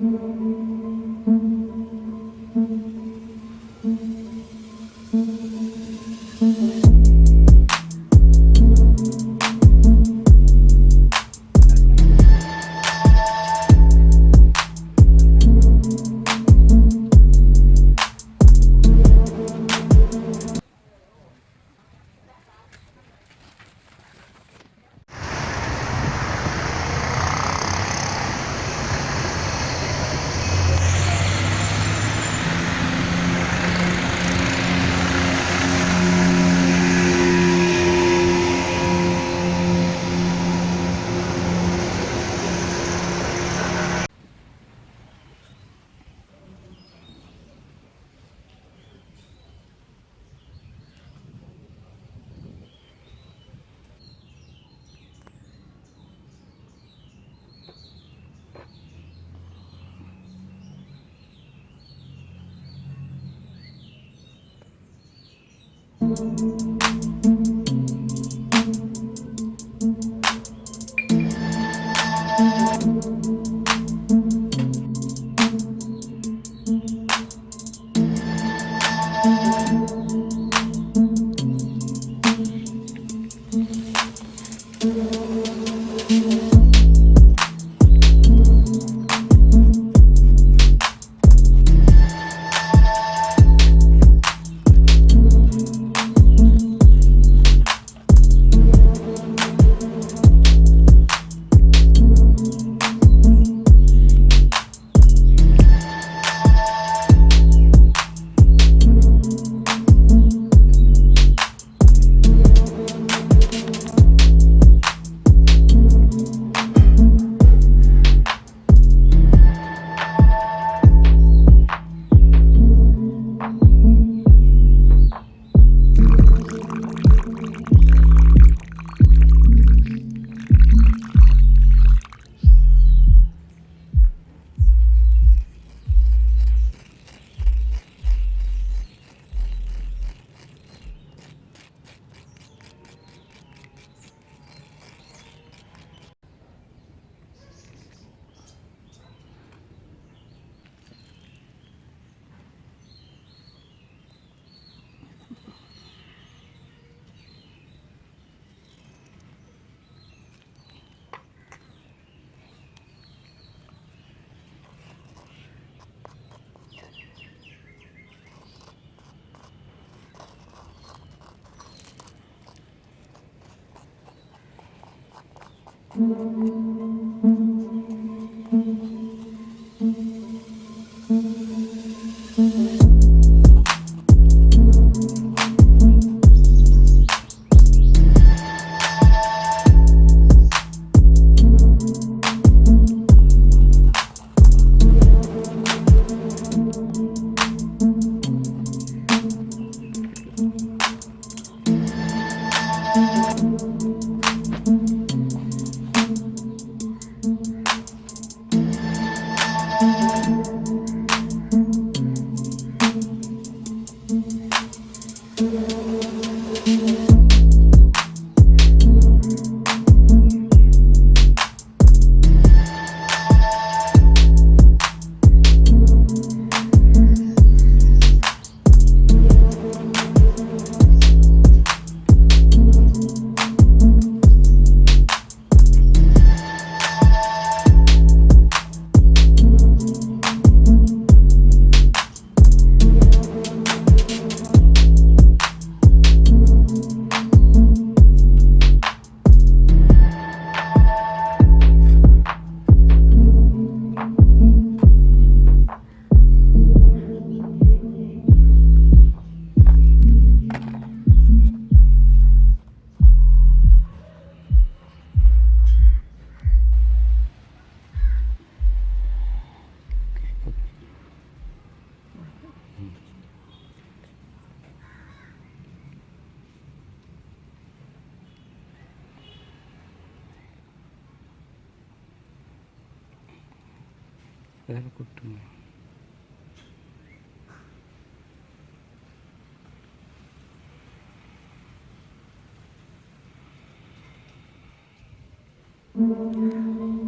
Thank mm-hmm. you. Música Thank you. ஏதாவது கூட்டுங்க Thank mm -hmm. you.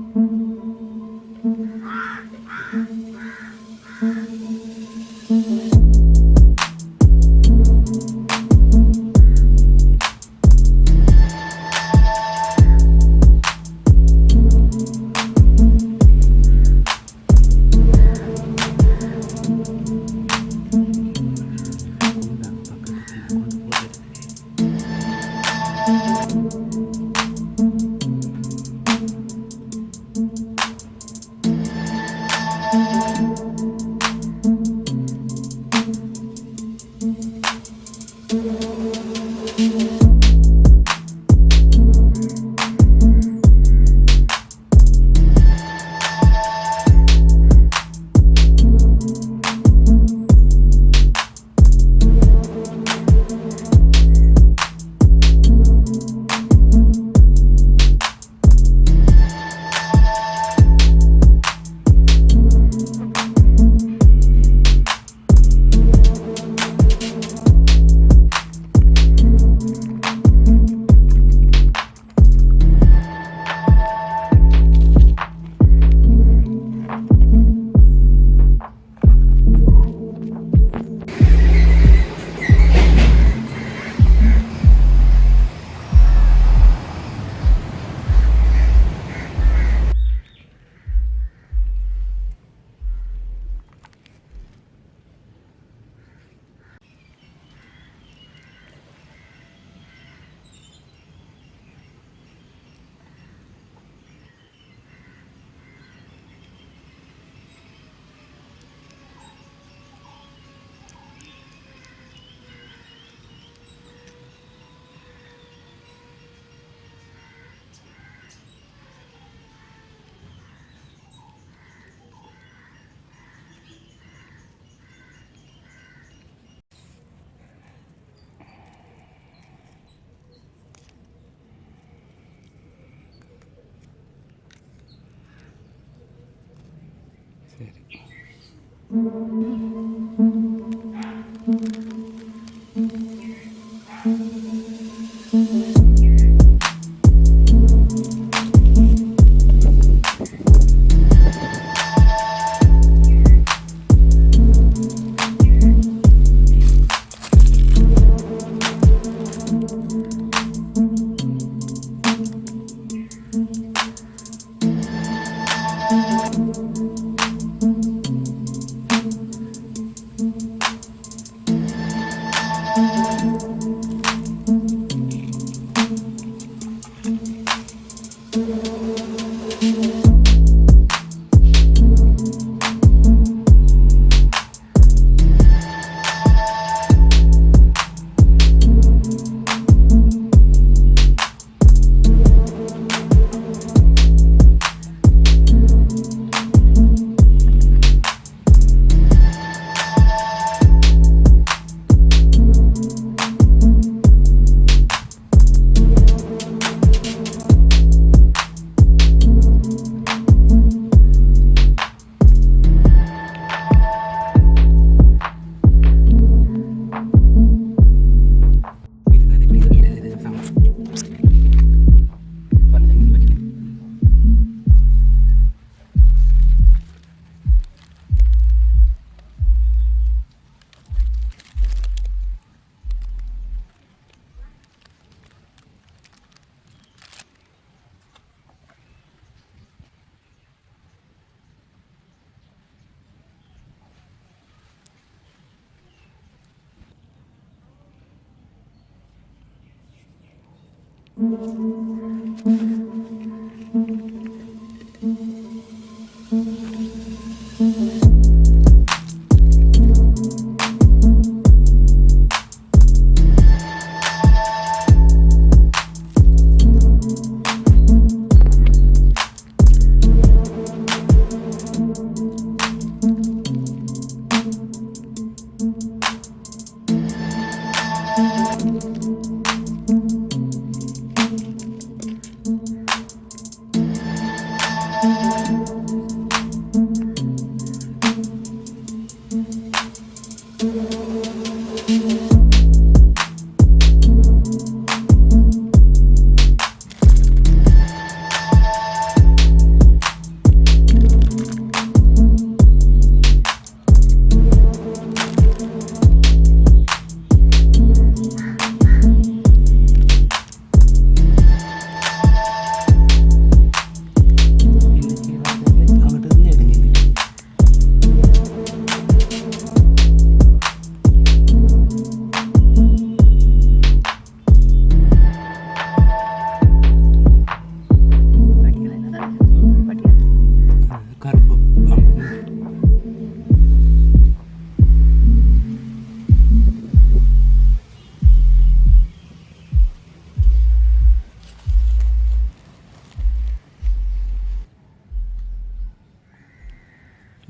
ശരി Thank you.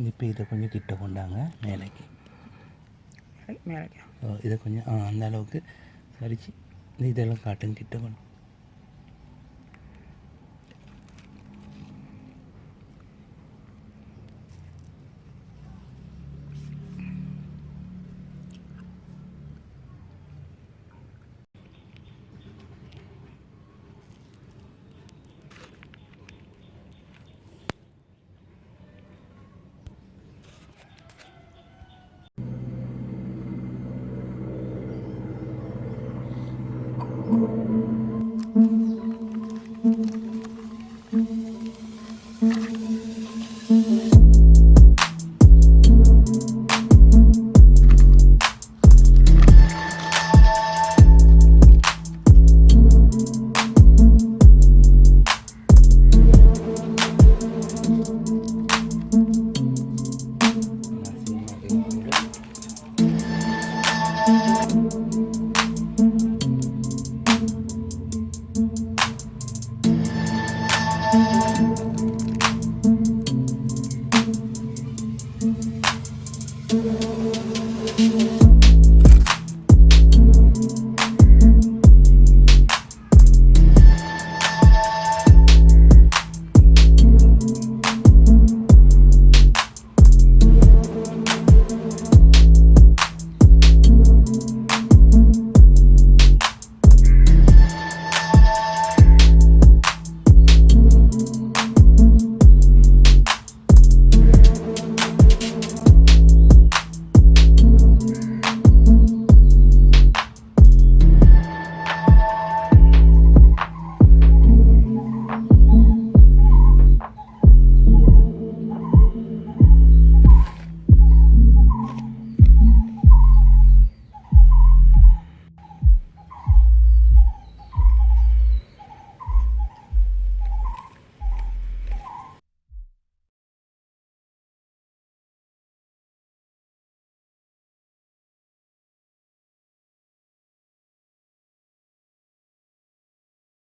இப்போ இதை கொஞ்சம் கிட்ட கொண்டாங்க மேலைக்கு மேலைக்கு இதை கொஞ்சம் அந்த அளவுக்கு சரிச்சு இதெல்லாம் காட்டுங்க கிட்ட கொண்டு Thank you.